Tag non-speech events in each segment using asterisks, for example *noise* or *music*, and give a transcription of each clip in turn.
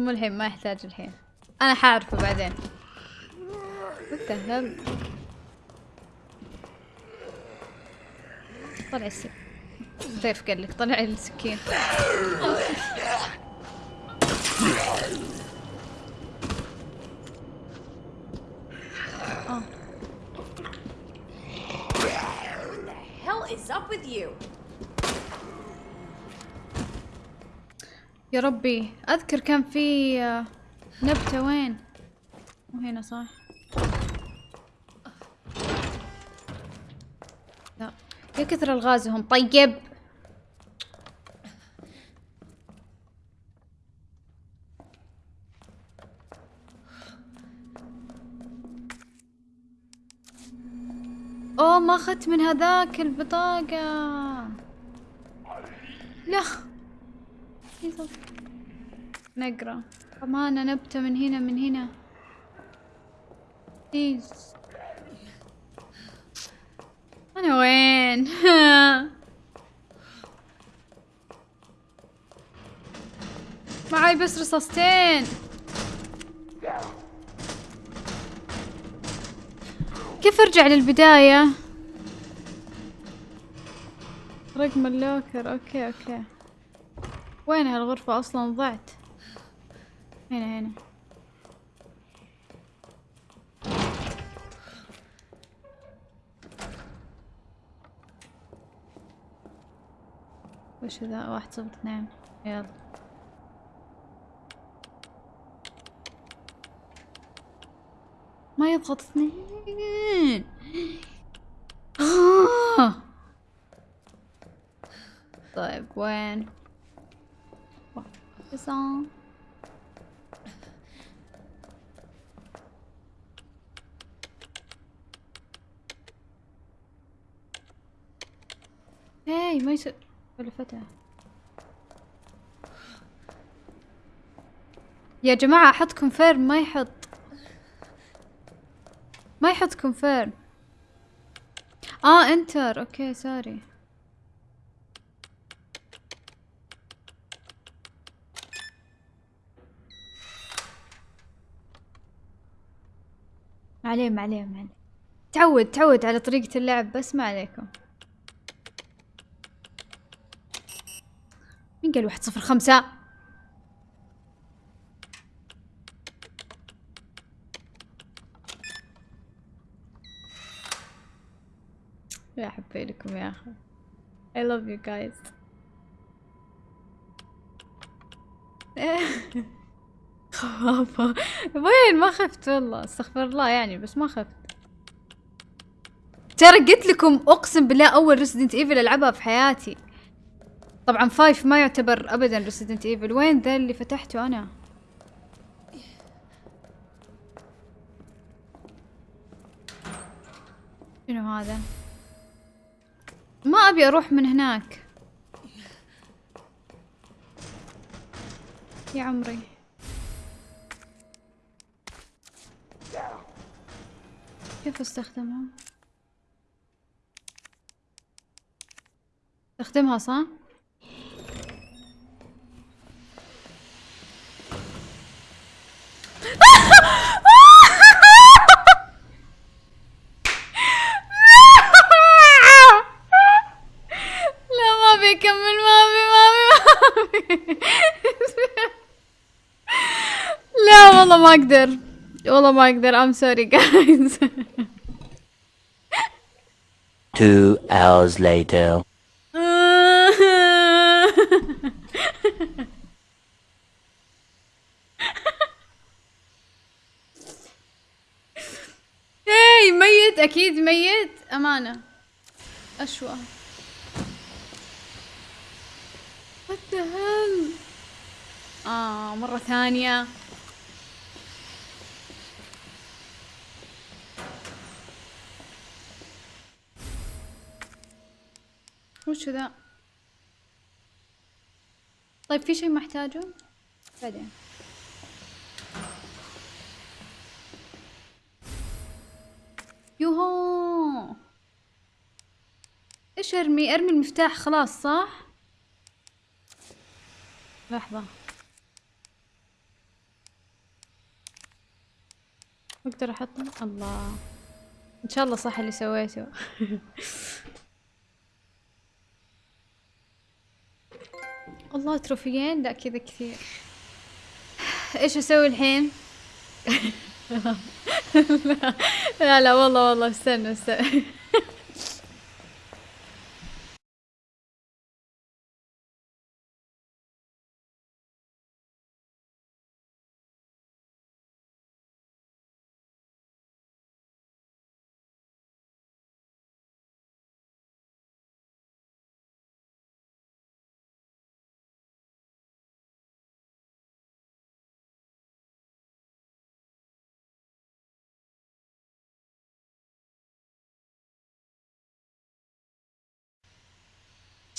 مو الحين ما يحتاج الحين. أنا حعرفه بعدين. Hell طلع السكين ضيف قال لك طلع السكين hell is up with you? ربي أذكر كان في آه، نبتة وين؟ مو هنا صح؟ لا. يا كثر الغازهم طيب. أوه ما أخذت من هذاك البطاقة. لا. نقرأ. أمانة نبتة من هنا من هنا. بليز أنا وين؟ *laughs* معاي بس رصاصتين. كيف أرجع للبداية؟ رقم ال locker. okay أوكي. وين هالغرفة أصلا ضعت؟ هنا هنا. وش ذا؟ واحد صفر اثنين. يلا. ما يضغط اثنين آه. طيب وين تسعة هاي ما يصير ولا فتح يا جماعة أحط كونفيرم ما يحط. ما يحط confirm آه enter okay sorry ما عليه ما عليه ما عليه تعود تعود على طريقة اللعب بس ما عليكم. مين قال واحد صفر خمسة؟ يا حبي لكم يا أخي. I love you guys. خرافة *laughs* وين؟ ما خفت والله. استغفر الله يعني بس ما خفت. ترى قلت لكم أقسم بالله أول Resident Evil ألعبها في حياتي. طبعا five ما يعتبر ابدا Resident Evil وين ذا اللي فتحته أنا؟ شنو هذا؟ ما أبي أروح من هناك. يا عمري. كيف أستخدمها؟ أستخدمها صح لا ما بيكمل ما بي ما بي ما بي لا والله ما أقدر. والله ما أقدر. I'm sorry guys. *laughs* Two hours later. *laughs* هاي ميت. أكيد ميت. أمانة. أشوى. What the hell? آه مرة ثانية. وش ذا؟ طيب في شيء محتاجه؟ بعدين. يوهو! إيش أرمي؟ أرمي المفتاح خلاص صح؟ لحظة. أقدر احطه الله. إن شاء الله صح اللي سويته. *laughs* الله تروفيين لا كذا كثير. إيش أسوي الحين؟ *laughs* لا لا والله والله استنى استنى.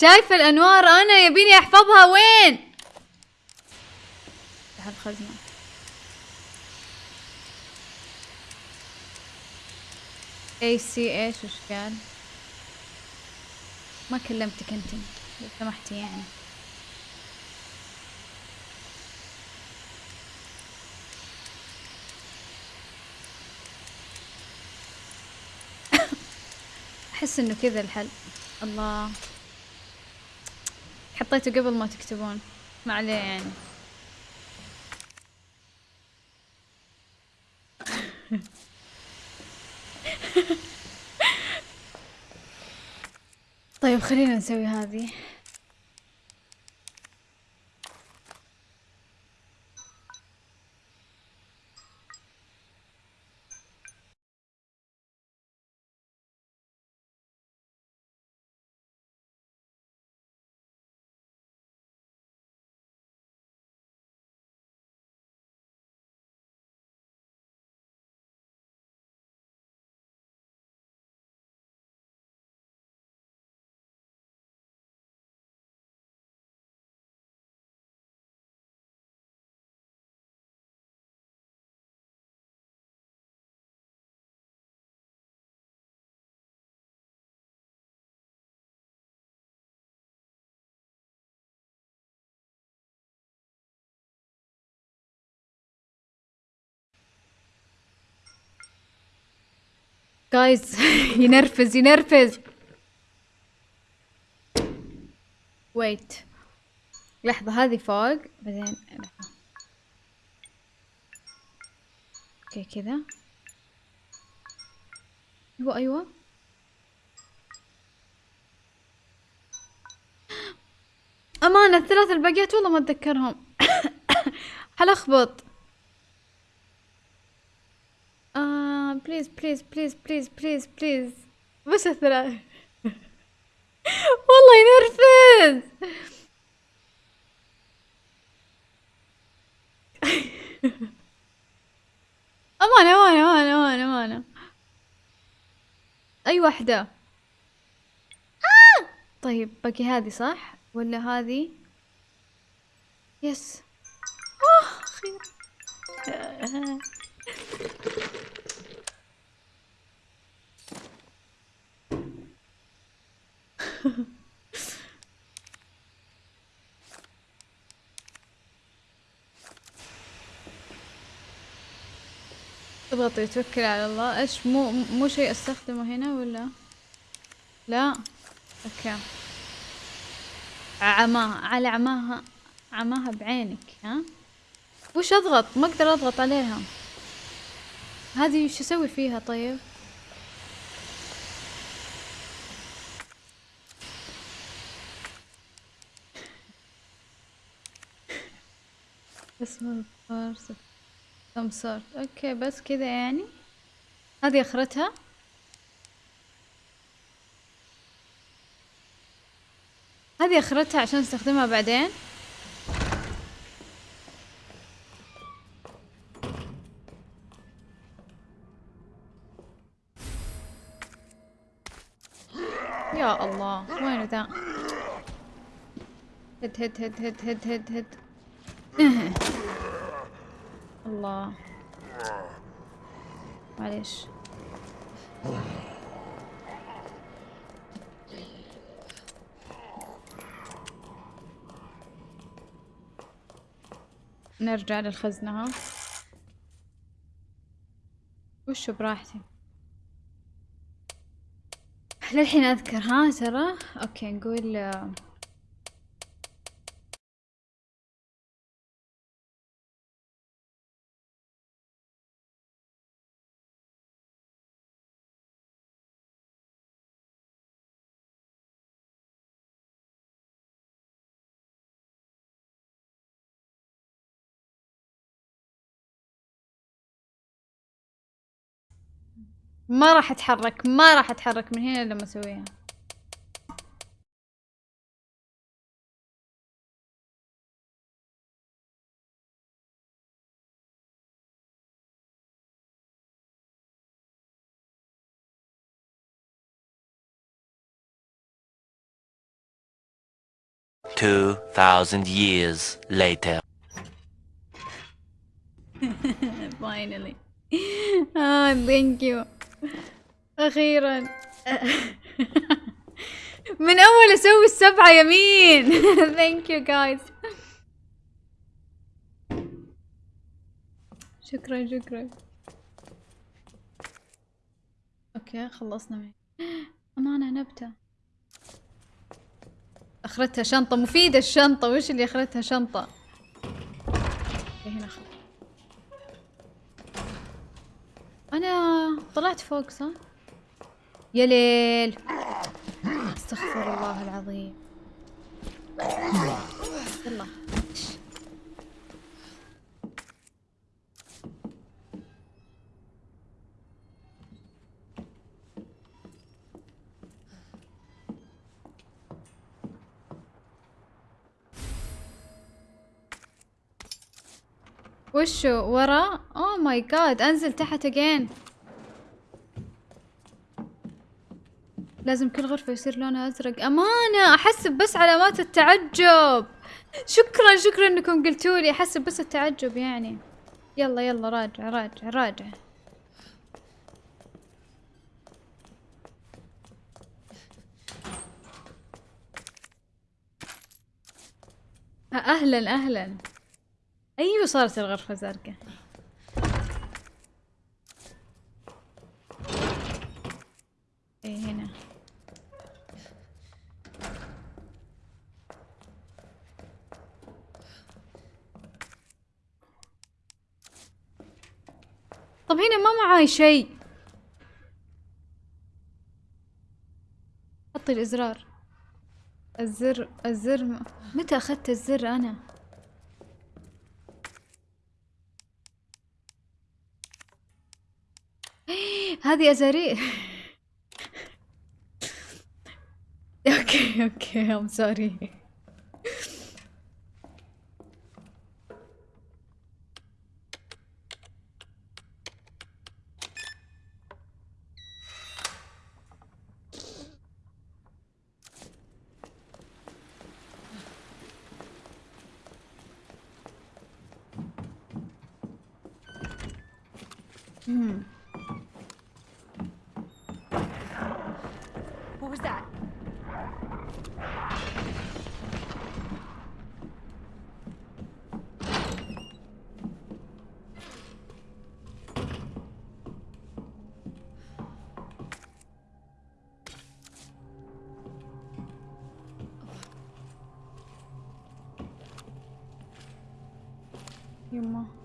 شايفة الأنوار؟ أنا يبيني أحفظها. وين؟ تحت الخزنة اي سي إيش؟ وش قال؟ ما كلمتك أنت لو سمحتي يعني. *laughs* أحس إنه كذا الحل. الله. حطيته قبل ما تكتبون. ما عليه يعني. *laughs* طيب خلينا نسوي هذه. guys ينرفز ينرفز wait لحظة هذه فوق بعدين لحظة. okay كذا. أيوه أيوه. أمانة الثلاث الباقيات والله ما أتذكرهم. *coughs* حلخبط آه please please please please please please بس الثلاث *laughs* والله ينرفز *laughs* أمانة أمانة أمانة أمانة أمانة. أي واحدة؟ آه! طيب باقي هذه صح؟ ولا هذه؟ yes. آه أخيرا *laughs* اضغطي توكلي على الله؟ إيش مو مو شيء أستخدمه هنا ولا؟ لا؟ أوكي. عماها على عماها عماها بعينك ها؟ وش أضغط؟ ما أقدر أضغط عليها. هذه وش أسوي فيها طيب؟ اسمه الفرصة some sort أوكي بس كذا يعني. هذه أخرتها. هذه أخرتها عشان استخدمها بعدين. يا الله وينه ذا؟ هد هد هد هد هد هد هد. *laughs* الله. معليش. نرجع للخزنة ها. وشو براحتي. للحين أذكر ها ترى. أوكي نقول ما راح اتحرك ما راح اتحرك من هنا لما اسويها Two thousand years later. finally ah thank you أخيرا. من أول أسوي السبعة يمين. *laughs* Thank you guys. شكرا شكرا. أوكي خلصنا معي. أمانة نبتة. أخرتها شنطة. مفيدة الشنطة. وش اللي أخرتها شنطة؟ أوكي هنا خلاص أنا طلعت فوق صح؟ يا ليل. أستغفر الله العظيم. يلا. وشو؟ ورا اوه ماي جاد أنزل تحت اجين لازم كل غرفة يصير لونها أزرق. أمانة احسب بس علامات التعجب. شكرا شكرا إنكم قلتوا لي. احسب بس التعجب يعني. يلا يلا راجع راجع راجع. أهلا أهلا. أيوه صارت الغرفة زرقاء إيه هنا طب هنا ما معاي شيء. حطي الإزرار. الزر الزر. متى أخذت الزر أنا؟ *gasps* هذه أزارير. *laughs* okay okay I'm sorry Hmm. What was that? Your mom.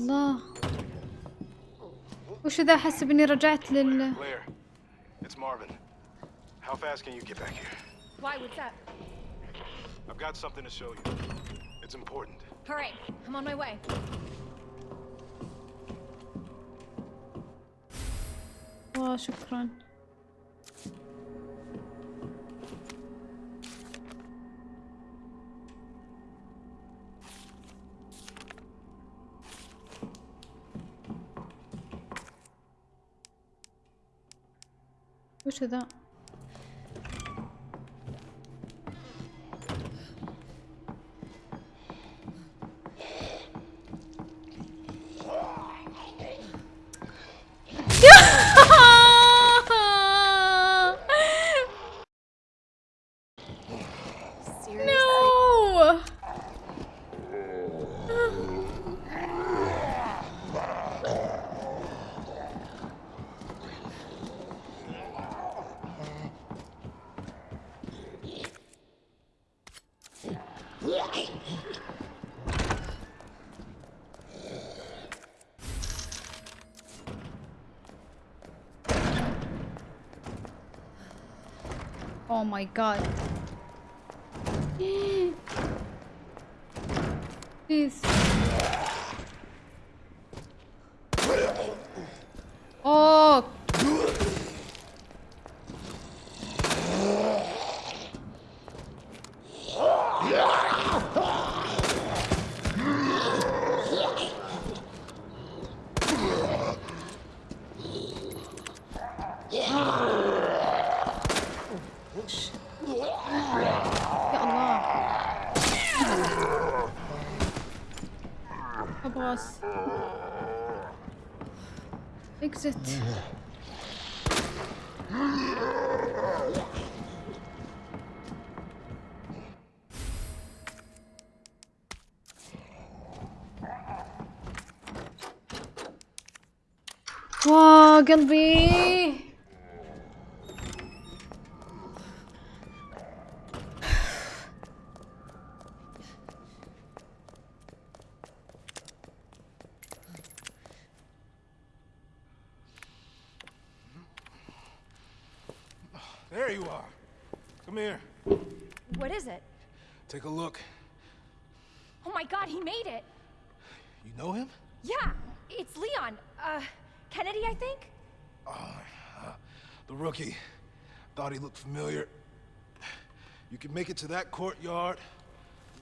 الله. وش ذا حسب اني رجعت لل شكرا. وش ذا؟ اوه ماي جاد بليز اكزت واه قلبي know him? Yeah, it's Leon. Uh, Kennedy, I think? The rookie. Thought he looked familiar. You can make it to that courtyard.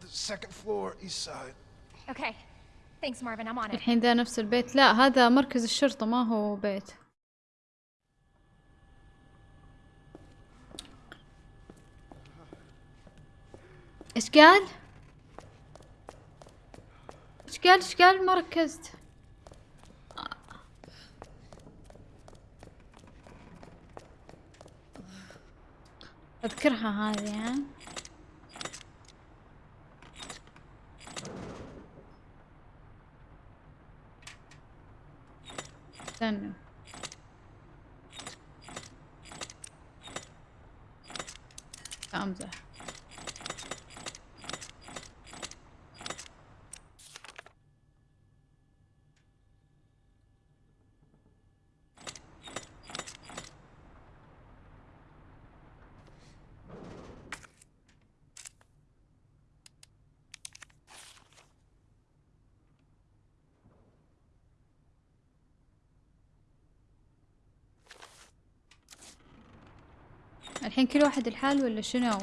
The second floor, east side. Okay. Thanks, Marvin. I'm on it. الحين ذا نفس البيت لا هذا مركز الشرطة ما هو بيت ايش قال؟ إيش قال إيش قال ما ركزت. اذكرها هذه ها؟ استنى. لا أمزح. الحين كل واحد الحال ولا شنو؟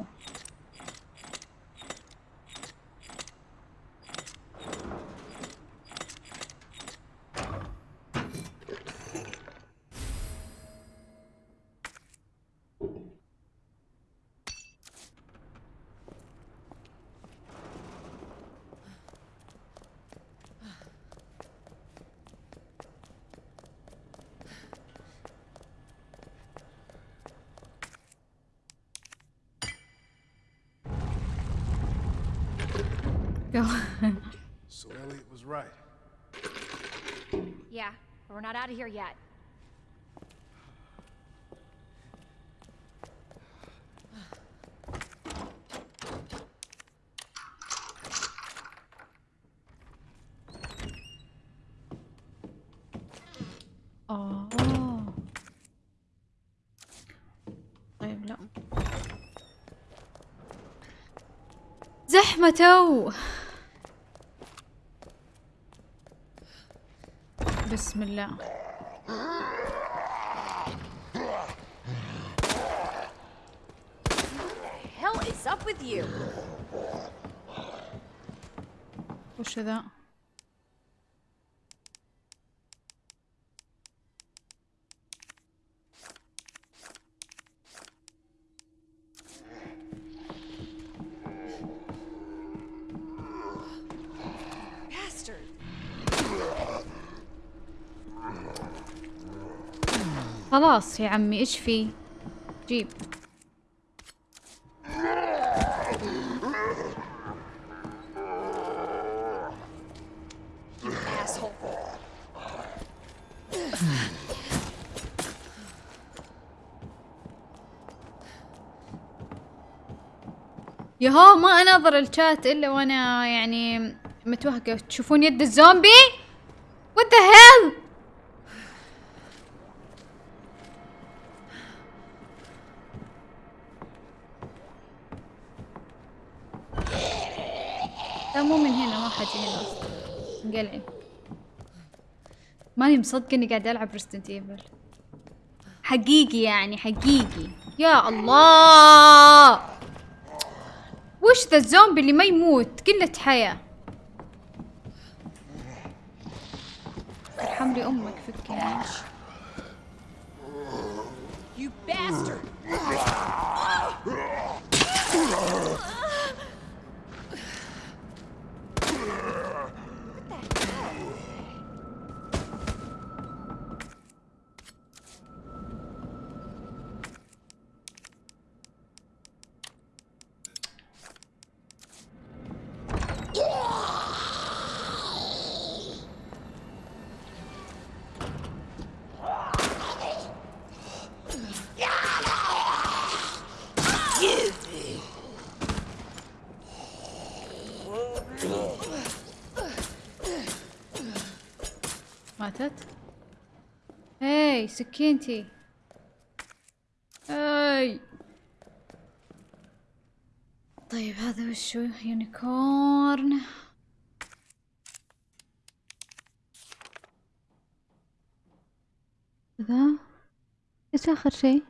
يلا. So Elliot was right. Yeah, but we're not out of here yet. آه طيب لا زحمة تو بسم الله hell is up with you? وش ذا خلاص يا عمي إيش في؟ جيب. يهو ما أناظر الشات إلا وأنا يعني متوهقة. تشوفون يد الزومبي What the hell نفسي هنا أصلا انقلعي ماني مصدقة اني قاعدة ألعب Resident Evil حقيقي يعني حقيقي. يا الله! وش ذا الزومبي اللي ما يموت؟ قلة حياة. ارحم لي أمك ماتت هاي سكينتي. هاي. طيب هذا وشو unicorn. ذا إيش آخر شيء؟